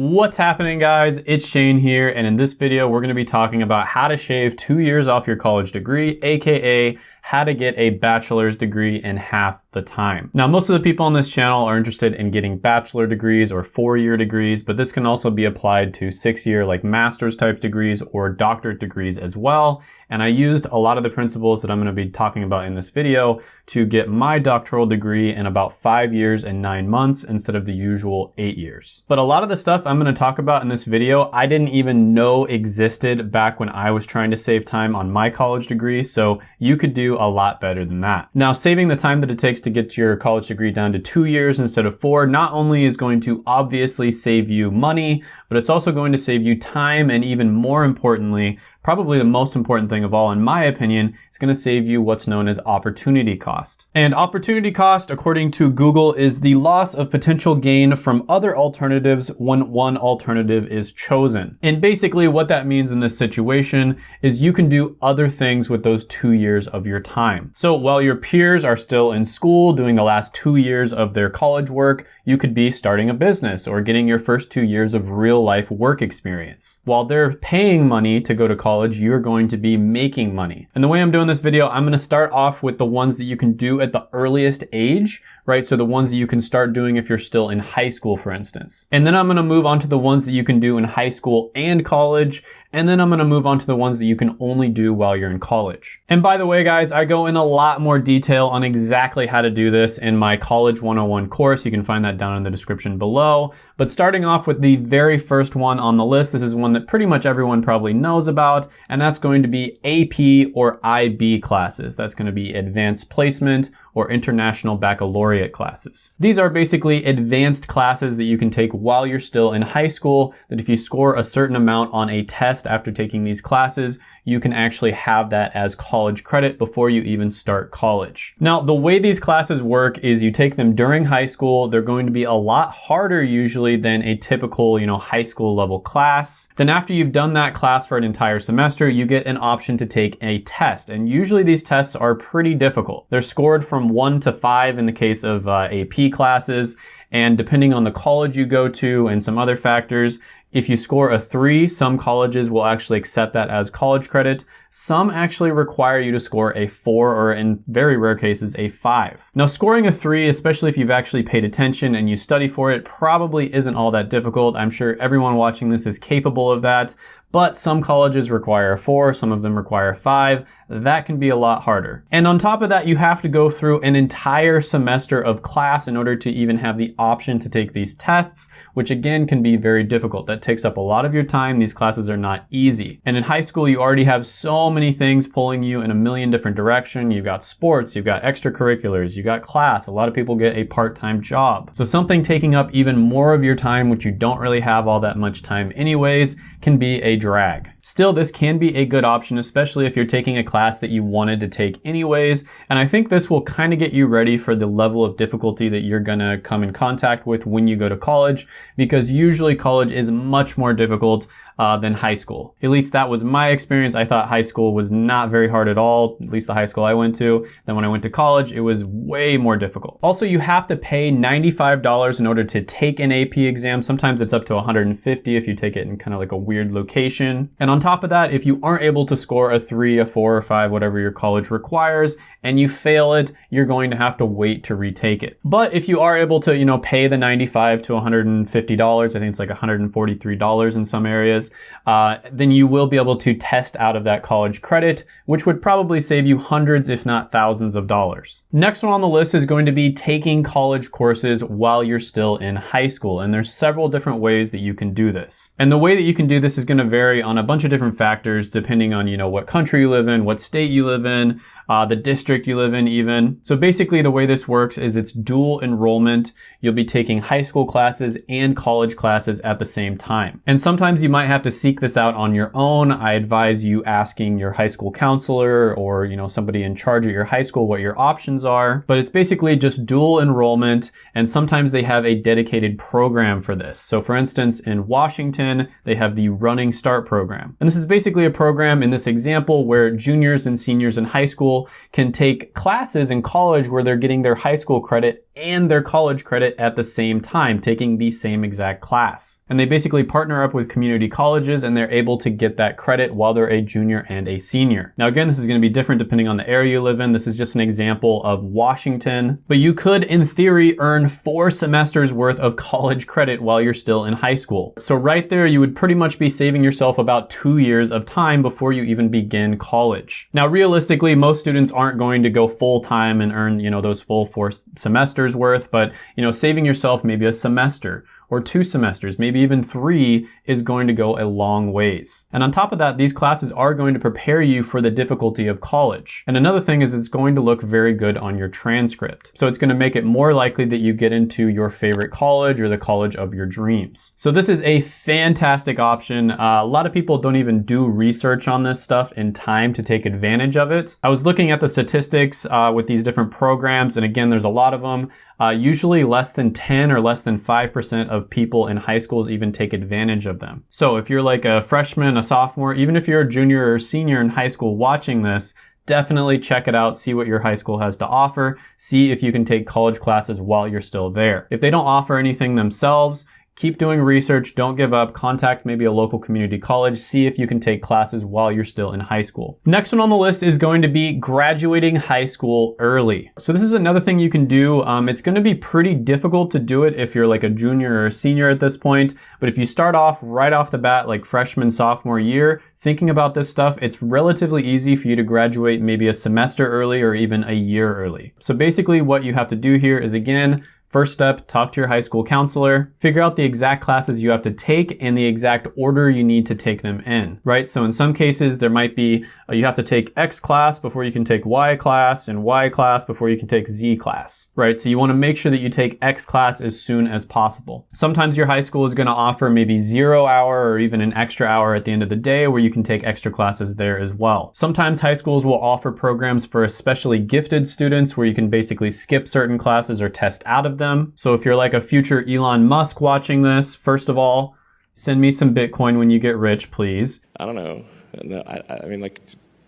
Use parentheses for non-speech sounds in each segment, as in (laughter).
What's happening guys? It's Shane here and in this video we're going to be talking about how to shave two years off your college degree, aka how to get a bachelor's degree in half the time. Now, most of the people on this channel are interested in getting bachelor degrees or four-year degrees, but this can also be applied to six-year like master's type degrees or doctorate degrees as well. And I used a lot of the principles that I'm gonna be talking about in this video to get my doctoral degree in about five years and nine months instead of the usual eight years. But a lot of the stuff I'm gonna talk about in this video, I didn't even know existed back when I was trying to save time on my college degree. So you could do a lot better than that. Now, saving the time that it takes to get your college degree down to two years instead of four not only is going to obviously save you money, but it's also going to save you time and even more importantly, probably the most important thing of all in my opinion, is going to save you what's known as opportunity cost. And opportunity cost, according to Google, is the loss of potential gain from other alternatives when one alternative is chosen. And basically what that means in this situation is you can do other things with those two years of your time. So while your peers are still in school doing the last two years of their college work, you could be starting a business or getting your first two years of real life work experience. While they're paying money to go to college, you're going to be making money. And the way I'm doing this video, I'm gonna start off with the ones that you can do at the earliest age, right? So the ones that you can start doing if you're still in high school, for instance. And then I'm gonna move on to the ones that you can do in high school and college. And then I'm gonna move on to the ones that you can only do while you're in college. And by the way, guys, I go in a lot more detail on exactly how to do this in my College 101 course. You can find that down in the description below. But starting off with the very first one on the list, this is one that pretty much everyone probably knows about, and that's going to be AP or IB classes. That's gonna be Advanced Placement or International Baccalaureate classes. These are basically advanced classes that you can take while you're still in high school, that if you score a certain amount on a test after taking these classes, you can actually have that as college credit before you even start college. Now, the way these classes work is you take them during high school. They're going to be a lot harder usually than a typical, you know, high school level class. Then after you've done that class for an entire semester, you get an option to take a test. And usually these tests are pretty difficult. They're scored from one to five in the case of uh, AP classes. And depending on the college you go to and some other factors, if you score a three, some colleges will actually accept that as college credit. Some actually require you to score a four or in very rare cases, a five. Now scoring a three, especially if you've actually paid attention and you study for it, probably isn't all that difficult. I'm sure everyone watching this is capable of that, but some colleges require a four, some of them require five. That can be a lot harder. And on top of that, you have to go through an entire semester of class in order to even have the option to take these tests, which again can be very difficult. That takes up a lot of your time. These classes are not easy. And in high school, you already have so many things pulling you in a million different directions. You've got sports, you've got extracurriculars, you've got class. A lot of people get a part-time job. So something taking up even more of your time, which you don't really have all that much time anyways, can be a drag. Still, this can be a good option, especially if you're taking a class that you wanted to take anyways. And I think this will kind of get you ready for the level of difficulty that you're gonna come in contact with when you go to college, because usually college is much more difficult uh, than high school. At least that was my experience. I thought high school was not very hard at all, at least the high school I went to. Then when I went to college, it was way more difficult. Also, you have to pay $95 in order to take an AP exam. Sometimes it's up to 150 if you take it in kind of like a weird location. And on top of that, if you aren't able to score a three, a four, or five, whatever your college requires, and you fail it, you're going to have to wait to retake it. But if you are able to, you know, pay the 95 to $150, I think it's like $143 in some areas, uh, then you will be able to test out of that college credit, which would probably save you hundreds, if not thousands of dollars. Next one on the list is going to be taking college courses while you're still in high school. And there's several different ways that you can do this. And the way that you can do this is going to vary on a bunch of different factors depending on, you know, what country you live in, what state you live in, uh, the district you live in even. So basically the way this works is it's dual enrollment. You'll be taking high school classes and college classes at the same time. And sometimes you might have to seek this out on your own. I advise you asking your high school counselor or, you know, somebody in charge at your high school what your options are. But it's basically just dual enrollment and sometimes they have a dedicated program for this. So for instance, in Washington, they have the Running Start program. And this is basically a program in this example where juniors and seniors in high school can take classes in college where they're getting their high school credit and their college credit at the same time, taking the same exact class. And they basically partner up with community colleges and they're able to get that credit while they're a junior and a senior. Now again, this is gonna be different depending on the area you live in. This is just an example of Washington, but you could in theory earn four semesters worth of (laughs) college credit while you're still in high school. So right there, you would pretty much be saving yourself about two years of time before you even begin college. Now, realistically, most students aren't going to go full time and earn, you know, those full four semesters worth, but you know, saving yourself maybe a semester or two semesters, maybe even three is going to go a long ways. And on top of that, these classes are going to prepare you for the difficulty of college. And another thing is it's going to look very good on your transcript. So it's going to make it more likely that you get into your favorite college or the college of your dreams. So this is a fantastic option. Uh, a lot of people don't even do research on this stuff in time to take advantage of it. I was looking at the statistics uh, with these different programs, and again, there's a lot of them. Uh, usually less than 10 or less than 5% of people in high schools even take advantage of them. So if you're like a freshman, a sophomore, even if you're a junior or senior in high school watching this, definitely check it out, see what your high school has to offer, see if you can take college classes while you're still there. If they don't offer anything themselves, Keep doing research, don't give up, contact maybe a local community college, see if you can take classes while you're still in high school. Next one on the list is going to be graduating high school early. So this is another thing you can do. Um, it's gonna be pretty difficult to do it if you're like a junior or a senior at this point, but if you start off right off the bat, like freshman, sophomore year, thinking about this stuff, it's relatively easy for you to graduate maybe a semester early or even a year early. So basically what you have to do here is again, First step, talk to your high school counselor, figure out the exact classes you have to take and the exact order you need to take them in, right? So in some cases, there might be, uh, you have to take X class before you can take Y class and Y class before you can take Z class, right? So you wanna make sure that you take X class as soon as possible. Sometimes your high school is gonna offer maybe zero hour or even an extra hour at the end of the day where you can take extra classes there as well. Sometimes high schools will offer programs for especially gifted students where you can basically skip certain classes or test out of them. So if you're like a future Elon Musk watching this, first of all, send me some Bitcoin when you get rich, please. I don't know. No, I, I mean, like,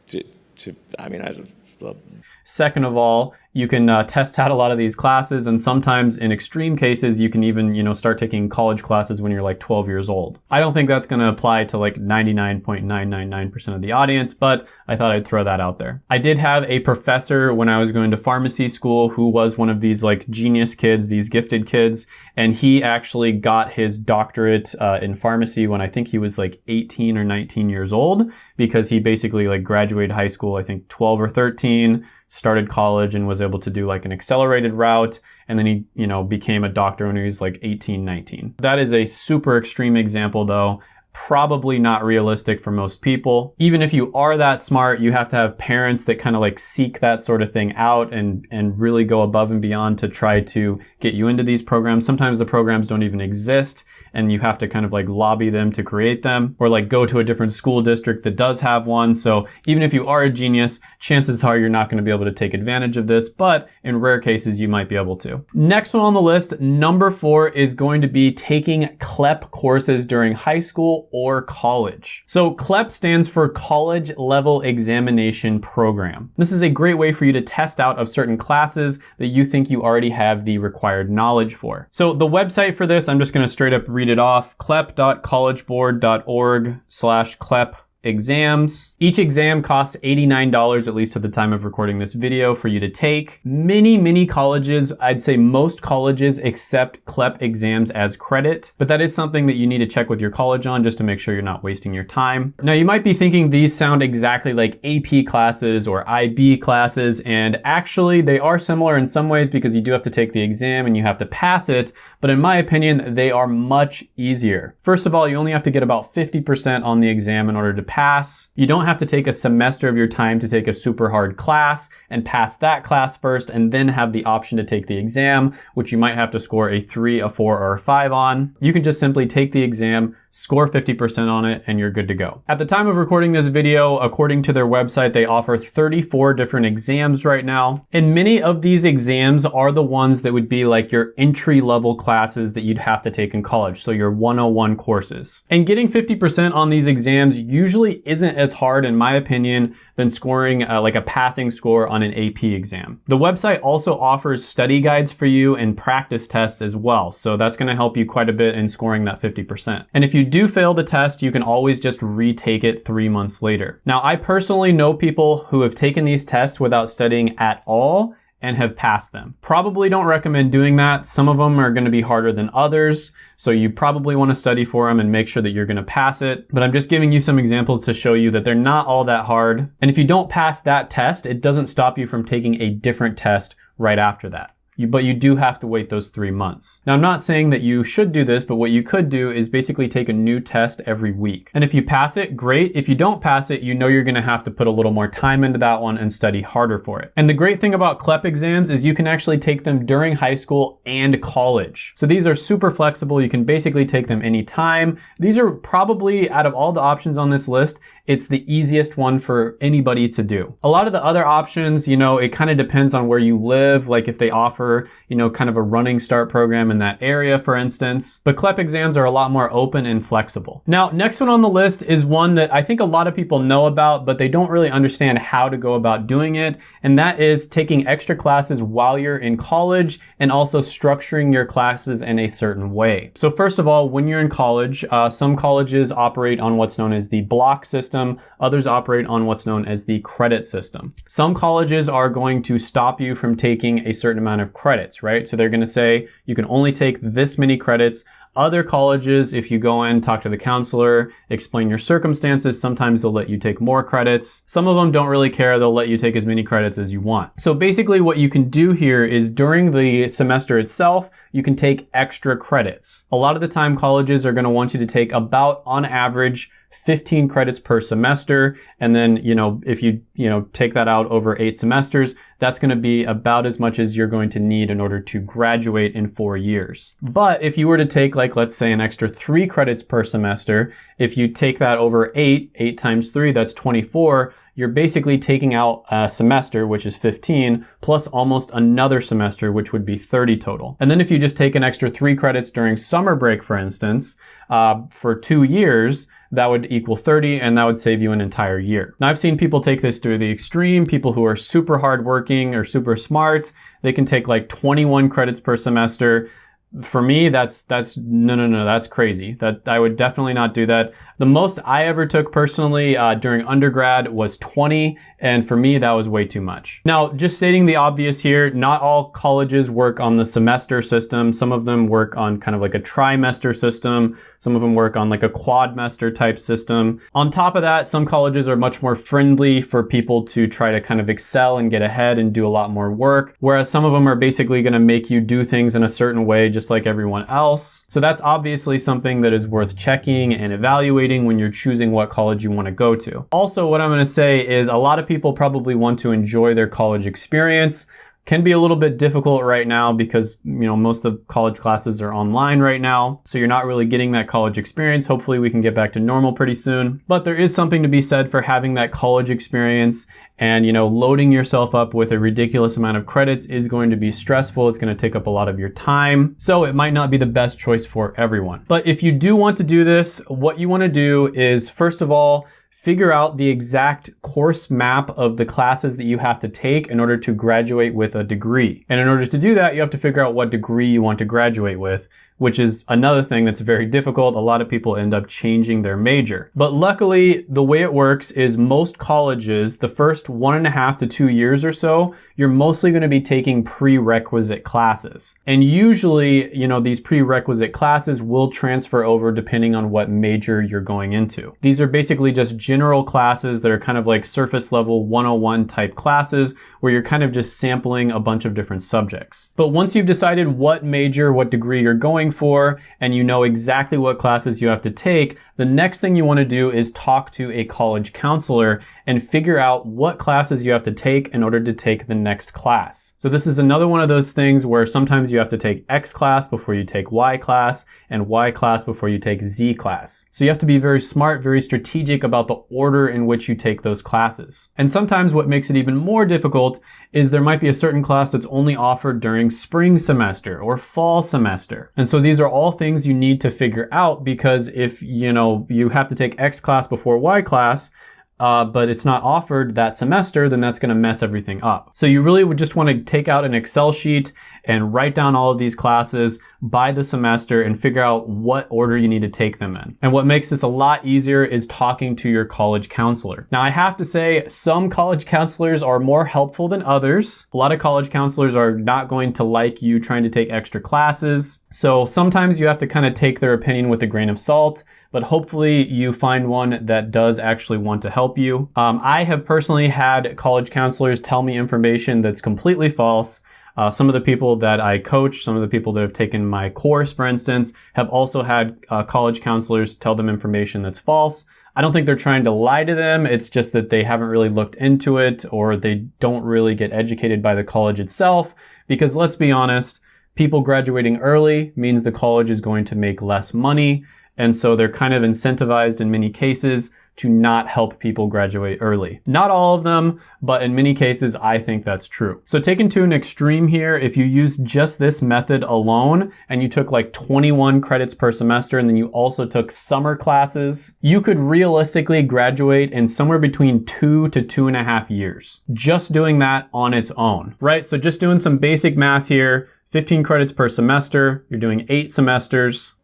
to, to, I mean, I. Second of all, you can uh, test out a lot of these classes and sometimes in extreme cases you can even you know start taking college classes when you're like 12 years old. I don't think that's going to apply to like 99.999% of the audience but i thought i'd throw that out there. I did have a professor when i was going to pharmacy school who was one of these like genius kids these gifted kids and he actually got his doctorate uh, in pharmacy when i think he was like 18 or 19 years old because he basically like graduated high school i think 12 or 13 started college and was able to do like an accelerated route. And then he, you know, became a doctor when he was like 18, 19. That is a super extreme example though probably not realistic for most people. Even if you are that smart, you have to have parents that kind of like seek that sort of thing out and, and really go above and beyond to try to get you into these programs. Sometimes the programs don't even exist and you have to kind of like lobby them to create them or like go to a different school district that does have one. So even if you are a genius, chances are you're not going to be able to take advantage of this, but in rare cases, you might be able to. Next one on the list, number four is going to be taking CLEP courses during high school or college. So CLEP stands for College Level Examination Program. This is a great way for you to test out of certain classes that you think you already have the required knowledge for. So the website for this, I'm just going to straight up read it off, clep.collegeboard.org slash clep exams. Each exam costs $89, at least at the time of recording this video, for you to take. Many, many colleges, I'd say most colleges accept CLEP exams as credit, but that is something that you need to check with your college on just to make sure you're not wasting your time. Now, you might be thinking these sound exactly like AP classes or IB classes, and actually they are similar in some ways because you do have to take the exam and you have to pass it, but in my opinion, they are much easier. First of all, you only have to get about 50% on the exam in order to pass. You don't have to take a semester of your time to take a super hard class and pass that class first and then have the option to take the exam, which you might have to score a three, a four, or a five on. You can just simply take the exam, score 50% on it, and you're good to go. At the time of recording this video, according to their website, they offer 34 different exams right now. And many of these exams are the ones that would be like your entry level classes that you'd have to take in college. So your 101 courses. And getting 50% on these exams usually isn't as hard, in my opinion, than scoring uh, like a passing score on an AP exam. The website also offers study guides for you and practice tests as well. So that's gonna help you quite a bit in scoring that 50%. And if you do fail the test, you can always just retake it three months later. Now, I personally know people who have taken these tests without studying at all and have passed them. Probably don't recommend doing that. Some of them are gonna be harder than others, so you probably wanna study for them and make sure that you're gonna pass it. But I'm just giving you some examples to show you that they're not all that hard. And if you don't pass that test, it doesn't stop you from taking a different test right after that you, but you do have to wait those three months. Now, I'm not saying that you should do this, but what you could do is basically take a new test every week. And if you pass it, great. If you don't pass it, you know you're gonna have to put a little more time into that one and study harder for it. And the great thing about CLEP exams is you can actually take them during high school and college. So these are super flexible. You can basically take them anytime. These are probably, out of all the options on this list, it's the easiest one for anybody to do. A lot of the other options, you know, it kind of depends on where you live, like if they offer you know, kind of a running start program in that area, for instance. But CLEP exams are a lot more open and flexible. Now, next one on the list is one that I think a lot of people know about, but they don't really understand how to go about doing it. And that is taking extra classes while you're in college and also structuring your classes in a certain way. So first of all, when you're in college, uh, some colleges operate on what's known as the block system. Others operate on what's known as the credit system. Some colleges are going to stop you from taking a certain amount of credits, right? So they're going to say you can only take this many credits. Other colleges, if you go in, talk to the counselor, explain your circumstances, sometimes they'll let you take more credits. Some of them don't really care. They'll let you take as many credits as you want. So basically what you can do here is during the semester itself, you can take extra credits. A lot of the time colleges are going to want you to take about on average 15 credits per semester. And then, you know, if you, you know, take that out over eight semesters, that's going to be about as much as you're going to need in order to graduate in four years. But if you were to take like, let's say an extra three credits per semester, if you take that over eight, eight times three, that's 24, you're basically taking out a semester, which is 15, plus almost another semester, which would be 30 total. And then if you just take an extra three credits during summer break, for instance, uh, for two years, that would equal 30 and that would save you an entire year. Now I've seen people take this to the extreme, people who are super hardworking or super smart, they can take like 21 credits per semester for me, that's, that's, no, no, no, that's crazy. That I would definitely not do that. The most I ever took personally uh, during undergrad was 20, and for me, that was way too much. Now, just stating the obvious here, not all colleges work on the semester system. Some of them work on kind of like a trimester system. Some of them work on like a quadmester type system. On top of that, some colleges are much more friendly for people to try to kind of excel and get ahead and do a lot more work. Whereas some of them are basically going to make you do things in a certain way, just like everyone else. So that's obviously something that is worth checking and evaluating when you're choosing what college you want to go to. Also, what I'm going to say is a lot of people probably want to enjoy their college experience can be a little bit difficult right now because you know most of college classes are online right now. So you're not really getting that college experience. Hopefully we can get back to normal pretty soon. But there is something to be said for having that college experience and you know loading yourself up with a ridiculous amount of credits is going to be stressful. It's going to take up a lot of your time. So it might not be the best choice for everyone. But if you do want to do this what you want to do is first of all figure out the exact course map of the classes that you have to take in order to graduate with a degree. And in order to do that, you have to figure out what degree you want to graduate with which is another thing that's very difficult. A lot of people end up changing their major. But luckily, the way it works is most colleges, the first one and a half to two years or so, you're mostly going to be taking prerequisite classes. And usually, you know, these prerequisite classes will transfer over depending on what major you're going into. These are basically just general classes that are kind of like surface level 101 type classes where you're kind of just sampling a bunch of different subjects. But once you've decided what major, what degree you're going for and you know exactly what classes you have to take, the next thing you want to do is talk to a college counselor and figure out what classes you have to take in order to take the next class. So this is another one of those things where sometimes you have to take X class before you take Y class and Y class before you take Z class. So you have to be very smart, very strategic about the order in which you take those classes. And sometimes what makes it even more difficult is there might be a certain class that's only offered during spring semester or fall semester. And so these are all things you need to figure out because if, you know, you have to take X class before Y class, uh, but it's not offered that semester, then that's gonna mess everything up. So you really would just wanna take out an Excel sheet and write down all of these classes by the semester and figure out what order you need to take them in. And what makes this a lot easier is talking to your college counselor. Now I have to say some college counselors are more helpful than others. A lot of college counselors are not going to like you trying to take extra classes. So sometimes you have to kind of take their opinion with a grain of salt but hopefully you find one that does actually want to help you. Um, I have personally had college counselors tell me information that's completely false. Uh, some of the people that I coach, some of the people that have taken my course, for instance, have also had uh, college counselors tell them information that's false. I don't think they're trying to lie to them. It's just that they haven't really looked into it or they don't really get educated by the college itself. Because let's be honest, people graduating early means the college is going to make less money. And so they're kind of incentivized in many cases to not help people graduate early. Not all of them, but in many cases, I think that's true. So taken to an extreme here, if you use just this method alone and you took like 21 credits per semester and then you also took summer classes, you could realistically graduate in somewhere between two to two and a half years. Just doing that on its own, right? So just doing some basic math here, 15 credits per semester, you're doing eight semesters,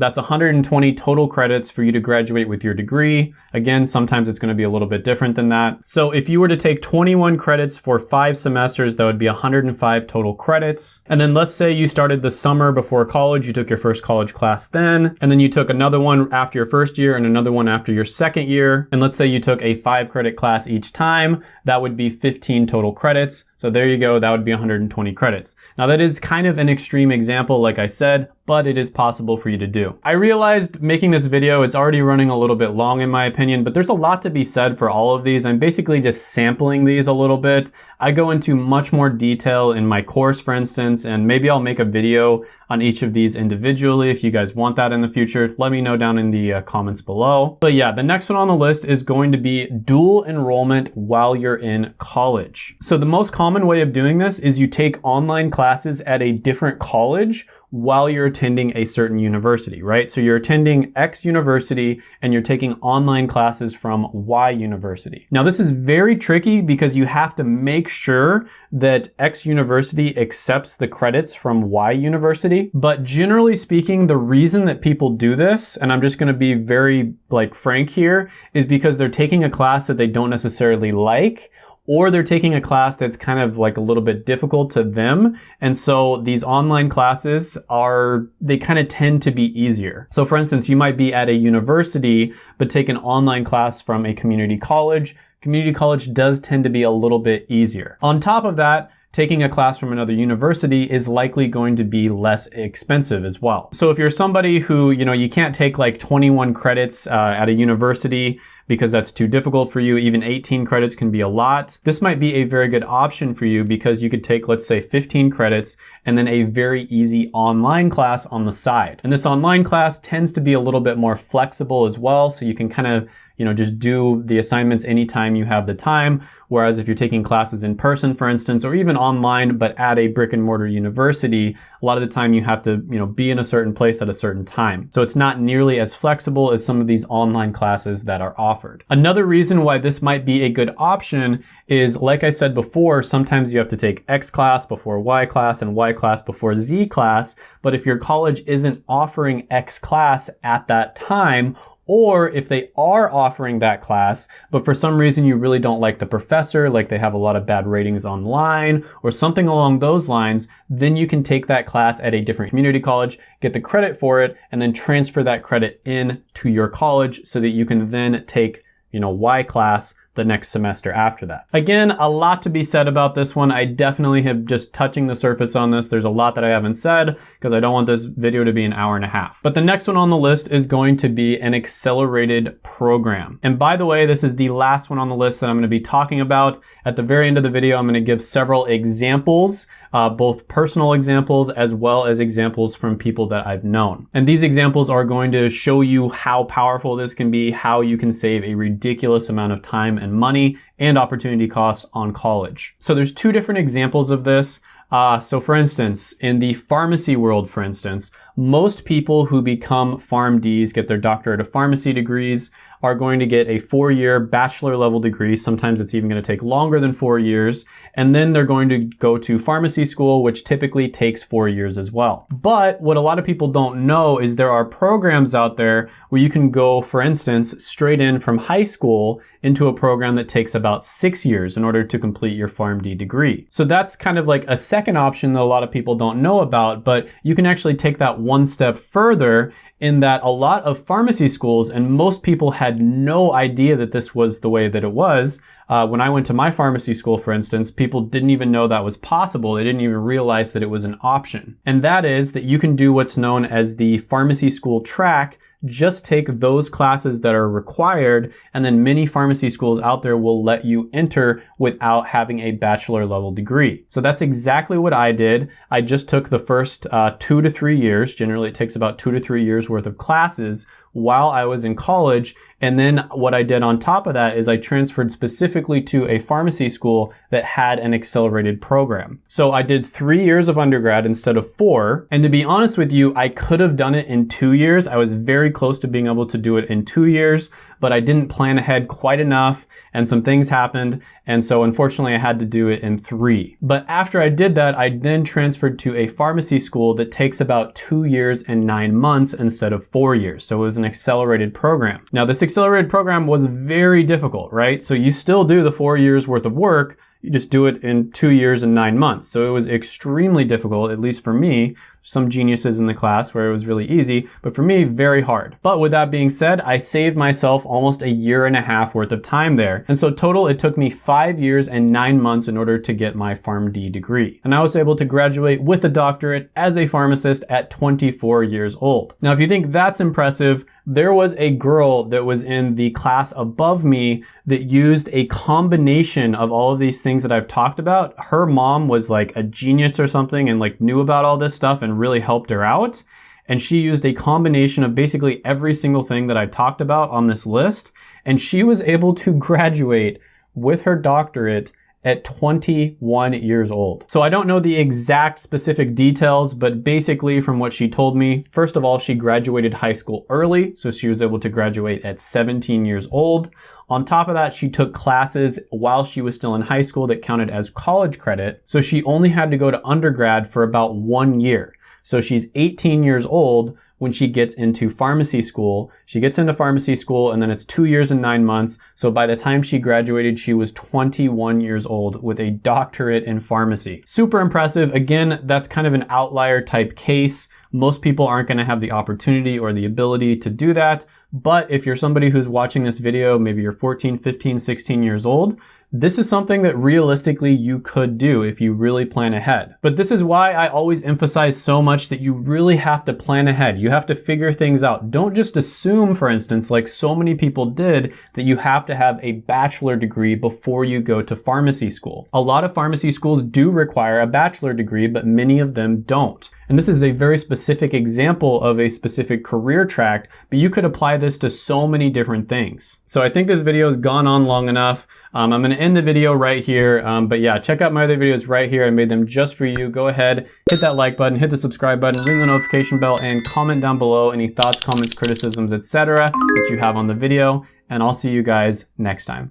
that's 120 total credits for you to graduate with your degree. Again, sometimes it's gonna be a little bit different than that. So if you were to take 21 credits for five semesters, that would be 105 total credits. And then let's say you started the summer before college, you took your first college class then, and then you took another one after your first year and another one after your second year. And let's say you took a five credit class each time, that would be 15 total credits. So there you go, that would be 120 credits. Now that is kind of an extreme example, like I said, but it is possible for you to do. I realized making this video, it's already running a little bit long in my opinion, but there's a lot to be said for all of these. I'm basically just sampling these a little bit. I go into much more detail in my course, for instance, and maybe I'll make a video on each of these individually. If you guys want that in the future, let me know down in the uh, comments below. But yeah, the next one on the list is going to be dual enrollment while you're in college. So the most common way of doing this is you take online classes at a different college while you're attending a certain university, right? So you're attending X university and you're taking online classes from Y university. Now this is very tricky because you have to make sure that X university accepts the credits from Y university. But generally speaking, the reason that people do this, and I'm just gonna be very like frank here, is because they're taking a class that they don't necessarily like or they're taking a class that's kind of like a little bit difficult to them. And so these online classes are, they kind of tend to be easier. So for instance, you might be at a university, but take an online class from a community college. Community college does tend to be a little bit easier. On top of that, taking a class from another university is likely going to be less expensive as well. So if you're somebody who, you know, you can't take like 21 credits uh, at a university because that's too difficult for you, even 18 credits can be a lot. This might be a very good option for you because you could take, let's say 15 credits and then a very easy online class on the side. And this online class tends to be a little bit more flexible as well. So you can kind of you know, just do the assignments anytime you have the time. Whereas if you're taking classes in person, for instance, or even online, but at a brick and mortar university, a lot of the time you have to, you know, be in a certain place at a certain time. So it's not nearly as flexible as some of these online classes that are offered. Another reason why this might be a good option is, like I said before, sometimes you have to take X class before Y class and Y class before Z class. But if your college isn't offering X class at that time, or if they are offering that class, but for some reason you really don't like the professor, like they have a lot of bad ratings online or something along those lines, then you can take that class at a different community college, get the credit for it, and then transfer that credit in to your college so that you can then take you know, Y class the next semester after that. Again, a lot to be said about this one. I definitely have just touching the surface on this. There's a lot that I haven't said because I don't want this video to be an hour and a half. But the next one on the list is going to be an accelerated program. And by the way, this is the last one on the list that I'm going to be talking about. At the very end of the video, I'm going to give several examples, uh, both personal examples as well as examples from people that I've known. And these examples are going to show you how powerful this can be, how you can save a ridiculous amount of time and money and opportunity costs on college. So there's two different examples of this. Uh, so for instance, in the pharmacy world, for instance, most people who become PharmDs, get their doctorate of pharmacy degrees, are going to get a four-year bachelor level degree. Sometimes it's even going to take longer than four years. And then they're going to go to pharmacy school, which typically takes four years as well. But what a lot of people don't know is there are programs out there where you can go, for instance, straight in from high school into a program that takes about six years in order to complete your PharmD degree. So that's kind of like a second option that a lot of people don't know about, but you can actually take that one step further in that a lot of pharmacy schools and most people had no idea that this was the way that it was. Uh, when I went to my pharmacy school, for instance, people didn't even know that was possible. They didn't even realize that it was an option. And that is that you can do what's known as the pharmacy school track just take those classes that are required and then many pharmacy schools out there will let you enter without having a bachelor level degree. So that's exactly what I did. I just took the first uh, two to three years. Generally it takes about two to three years worth of classes while I was in college and then what I did on top of that is I transferred specifically to a pharmacy school that had an accelerated program. So I did three years of undergrad instead of four. And to be honest with you, I could have done it in two years. I was very close to being able to do it in two years, but I didn't plan ahead quite enough and some things happened. And so unfortunately I had to do it in three. But after I did that, I then transferred to a pharmacy school that takes about two years and nine months instead of four years. So it was an accelerated program. Now this accelerated program was very difficult, right? So you still do the four years worth of work, you just do it in two years and nine months. So it was extremely difficult, at least for me. Some geniuses in the class where it was really easy, but for me, very hard. But with that being said, I saved myself almost a year and a half worth of time there. And so total, it took me five years and nine months in order to get my PharmD degree. And I was able to graduate with a doctorate as a pharmacist at 24 years old. Now, if you think that's impressive, there was a girl that was in the class above me that used a combination of all of these things that I've talked about. Her mom was like a genius or something and like knew about all this stuff and really helped her out. And she used a combination of basically every single thing that I talked about on this list. And she was able to graduate with her doctorate at 21 years old. So I don't know the exact specific details, but basically from what she told me, first of all, she graduated high school early, so she was able to graduate at 17 years old. On top of that, she took classes while she was still in high school that counted as college credit, so she only had to go to undergrad for about one year. So she's 18 years old when she gets into pharmacy school. She gets into pharmacy school and then it's two years and nine months. So by the time she graduated, she was 21 years old with a doctorate in pharmacy. Super impressive. Again, that's kind of an outlier type case. Most people aren't going to have the opportunity or the ability to do that. But if you're somebody who's watching this video, maybe you're 14, 15, 16 years old, this is something that realistically you could do if you really plan ahead. But this is why I always emphasize so much that you really have to plan ahead. You have to figure things out. Don't just assume, for instance, like so many people did, that you have to have a bachelor degree before you go to pharmacy school. A lot of pharmacy schools do require a bachelor degree, but many of them don't. And this is a very specific example of a specific career track, but you could apply this to so many different things. So I think this video has gone on long enough. Um, I'm going to end the video right here. Um, but yeah, check out my other videos right here. I made them just for you. Go ahead, hit that like button, hit the subscribe button, ring the notification bell, and comment down below any thoughts, comments, criticisms, etc. that you have on the video. And I'll see you guys next time.